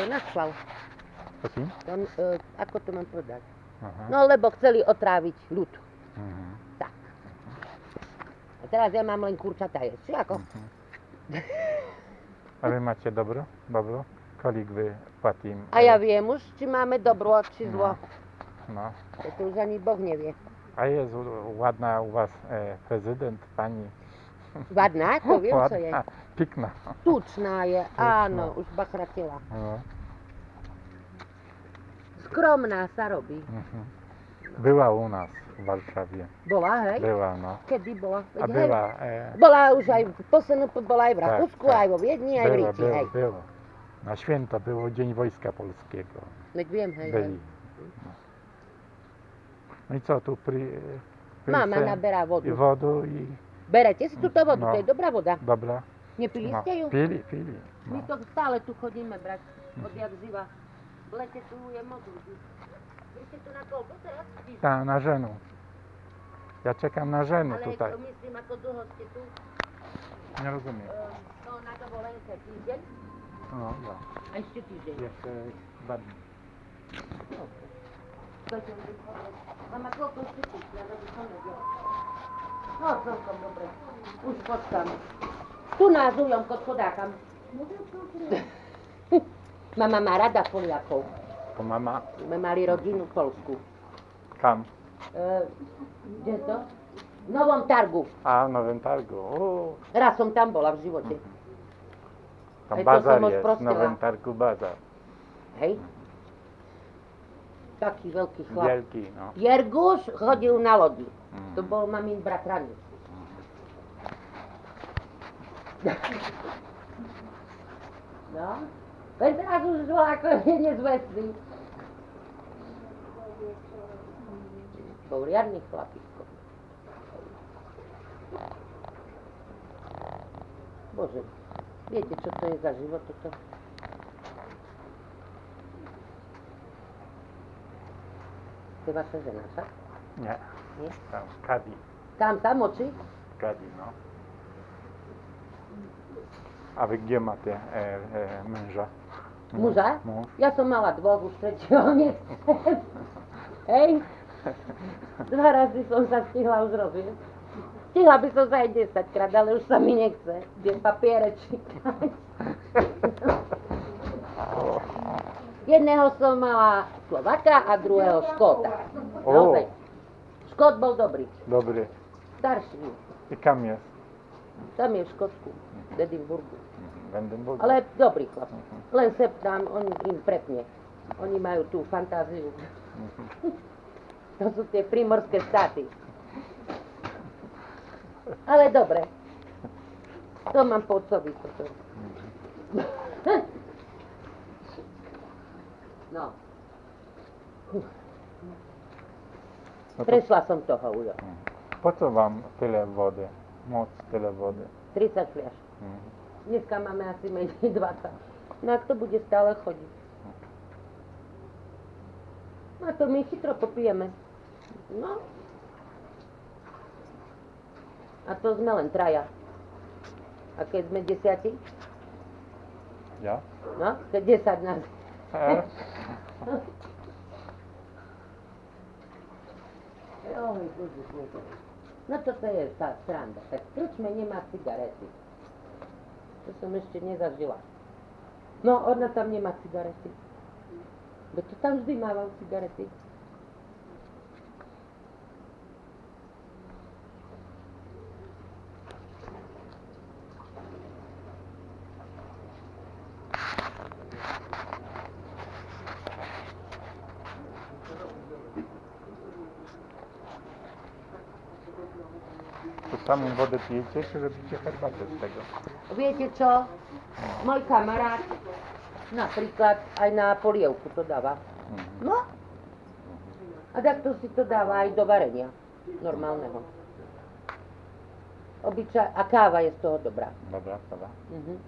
to naschval. Prosím? To, e, ako to mám povedať? Aha. No lebo chceli otráviť ľud. Mhm. Tak. A teraz ja mám len kurčatá jesť. Či ako? Mhm. A vy máte dobro? Dobro? Kolik vy platím? A ja viem už, či máme dobro, či zlo. No. To už ani Boh nevie. A je z- ładna u was e, prezydent, pani? Vadná, to viem, čo je. Pikná. Tučná je, áno, už bachratila. No. Skromná sa robí. Mhm. Była u nas w Warszawie. Bola, hej? Była, no. Kedy bola? A Veď hej, e, Bola už aj v PSNP, bola aj v Rakúsku, aj vo Viedni, aj v Ríči, hej. było. Na święto było Dzień Wojska Polskiego. Veď viem, hej. Byli. No. no i co tu pri... pri Mama se- naberá I wodu i... Berete si túto vodu, No. to je dobrá voda. Dobra. Nepili No, ste ju? pili, pili. My No. to stále tu chodíme brať, odjak živa. V lete tu je moc ľudí. Vy ste tu na koľko teraz? Ta, na żenu. Ja czekam na żenu Ale tutaj. myslím, ako dlho ste tu, Nie rozumiem. e, no na dovolenke týždeň, No, no. a ešte týždeň. Dni. Dajte mi vychovať. Mama, koľko ešte tu? Ja by som. No, celkom dobre. Už počkám. Tu nás ujomko chodákam. Mama má rada Poliakov. To mama My mali rodinu v Polsku. kam? E, kde to? V Novom Targu. A w Nowym Targu. O, Raz som tam bola v živote. tam Aj bazar. W prostila. Nowym Targu bazar. Hej? Taký veľký chlap. Wielki, no. Jerguš chodil na lodi. Mm. To bol mamin bratranec. No, len teraz už bol ako je nezvestný. Bol riadny chlapisko. Bože, viete, čo to je za život toto? To je vaša žena, však? Nie. Nie? Tam Kadi. Tam, tam oči? Kadi, no. A wy gdzie macie e, e, męża? Muža? Mąż. Ja som mala dvoch, už tretieho nechcem. Hej? Dva razy som sa stihla už rozviesť. Stihla by som sa aj 10 krát, ale už sa mi nechce. Idem papiere čítať. Jedného som mala Slovaka a druhého Škóta. O. Naozaj. Škót bol dobrý, Dobry. starší. I kam jest? Tam je v Škótsku, v Edinburgu. W Edynburgu. Ale dobrý chlap. Mhm. Len sem tam, on im prepne. Oni majú tú fantáziu. Mhm. To sú tie primorské štáty. Ale dobre. To mám po otcovi toto. No, No to, prešla som toho, Ujo. po co wam tyle wody? Moc tyle wody. 30 fliaž. Mhm. Dneska máme asi menej 20. No a to bude stále chodiť. No to my chytro popijeme. No. A to sme len traja. A keď sme desiati? Ja? No, keď 10 nás. E, Oj, Bože, Bože. No toto je tá sranda. Tak krčme nemá cigarety. To som ešte nezažila. No, ona tam nemá cigarety. Bo to tam vždy mával samą wodę pijecie, czy robicie herbatę z tego? Viete čo? Môj kamarát napríklad aj na polievku to dáva. Mhm. No. A takto si to dáva aj do varenia. Normálneho. Obyčaj, a káva je z toho dobrá. Dobra, dobra. Mhm.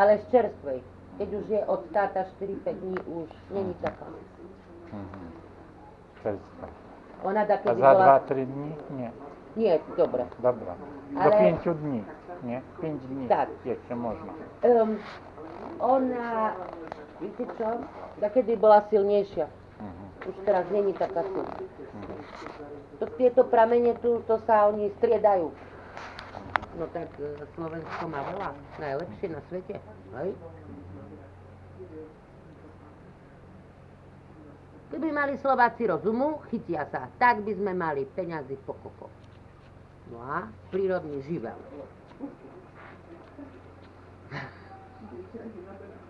Ale z čerstvej. Keď už je od táta 4-5 dní, už není taká. Mhm. Czerstwa. Ona da A za bola... 2-3 dni? Nie. Nie, dobre. Dobra. Do Ale- 5 dni. Nie? 5 dni. Tak. Jeszcze można. Um, ona Viete čo? Takedy bola silnejšia. Mhm. Už teraz není taká silná. To, tieto pramene tu, to sa oni striedajú. No tak e, Slovensko má veľa. Najlepšie na svete. Hej? Keby mali Slováci rozumu, chytia sa. Tak by sme mali peňazí pokopov. No a prírodný živel.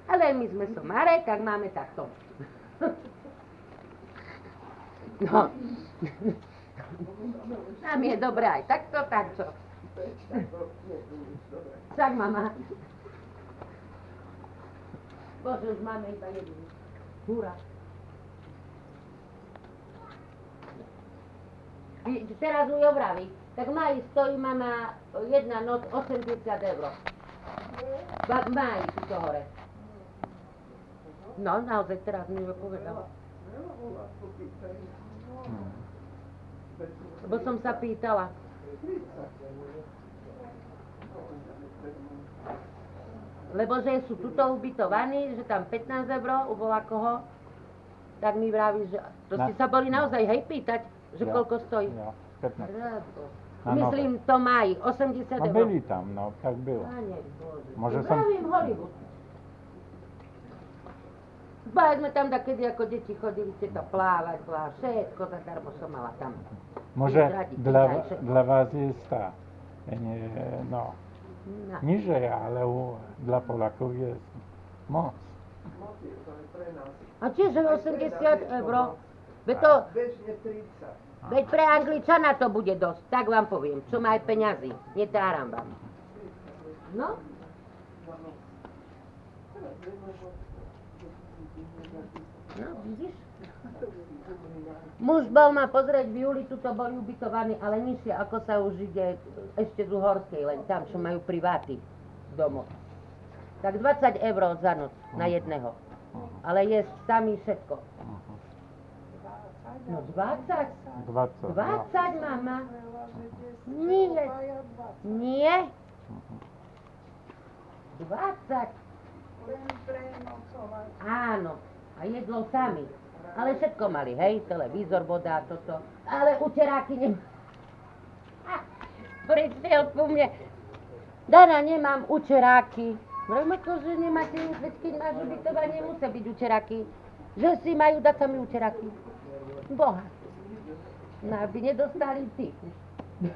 Ale my sme somáre, tak máme takto. No. Nám je dobré aj takto. Tak, mama. Bože, už máme iba jednu. Húra. Teraz ju vraví, tak mají stojí mama jedna noc 80 eur. Va- Mají tu hore. No, naozaj teraz mi ju povedala. Lebo som sa pýtala. Lebo že sú tuto ubytovaní, že tam 15 eur u koho, tak mi vraví, že to ste sa boli naozaj hej pýtať, že Jo. koľko stojí. Jo, 15. Rado. Na Myslím, to mají 80 No eur. byli tam, no, tak bylo. Pane Bože. Może Pravím Hollywood. Báť sme tam kedy ako deti chodili to plávať, plávať, všetko zadarmo som mala tam. Może dla, dla was jest ta, nie, no, No. niżej, ale u, dla Polaków jest moc. A čiže 80 eur? Veď to, Bežne 30. veď pre Angličana to bude dosť, tak vám poviem, čo má aj peňazí, netáram vám. No, no vidíš? Muž bol ma pozrieť v júli, tuto boli ubytovaní, ale nižšie, ako sa už ide ešte z Uhorskej, len tam, čo majú priváty domov. Tak 20 eur za noc na jedného. Ale je sami všetko. No 20? 20. 20, mama? Nie. Nie? 20. Áno. A jedlo sami. Ale všetko mali, hej? Televízor, voda, toto. Ale uteráky nem... Prišiel ku mne. Dana, nemám učeráky. Vravím, ako, že nemáte, veď keď máš ubytovanie, musia byť učeráky. Že si majú dať sami učeráky. Boha. No, aby nedostali ty.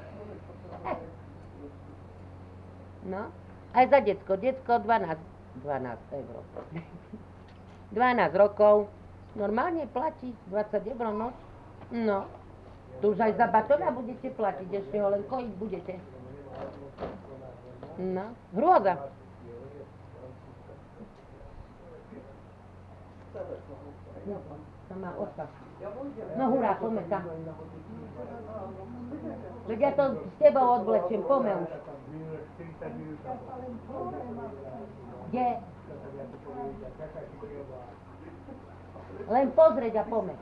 No, aj za decko. Decko 12, 12 eur. 12 rokov. Normálne platí 20 eur noc. No. Tu už aj za batona budete platiť, ešte ho len kojiť budete. No, hrôza. No, má osa. No hurá, poďme tam. Veď ja to s tebou odvlečiem, poďme už. Kde? Len pozrieť a poďme.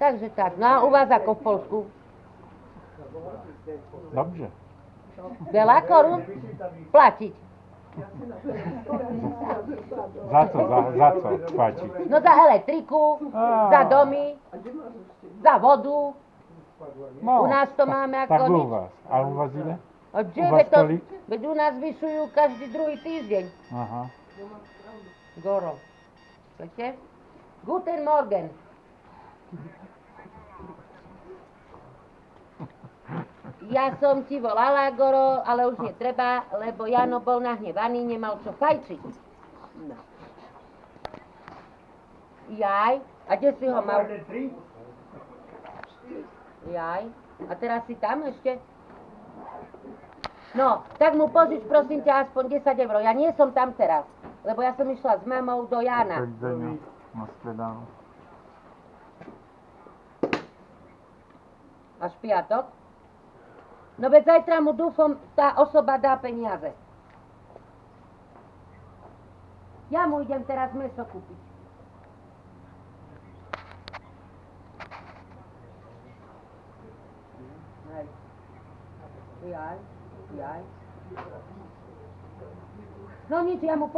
Takže tak, no a u vás ako v Polsku? Dobrze. Veľa korún? Platiť. Za co, za, za co płacić? No za elektriku, A. za domy, za vodu. No, U nás to máme ako Tak u was. A u was ile? A kde, U vás veď to, kolik? veď u nás vyšujú každý druhý týždeň. Aha. Goro. Viete? Guten Morgen. Ja som ti volala, Goro, ale už netreba, lebo Jano bol nahnevaný, nemal čo fajčiť. No. Jaj, a kde si ho mal? Jaj, a teraz si tam ešte? No, tak mu požič prosím ťa aspoň 10 eur. Ja nie som tam teraz, lebo ja som išla s mamou do Jana. Až piatok? No veď zajtra mu dúfam, tá osoba dá peniaze. Ja mu idem teraz meso kúpiť. Jaj, jaj. No nič, ja mu.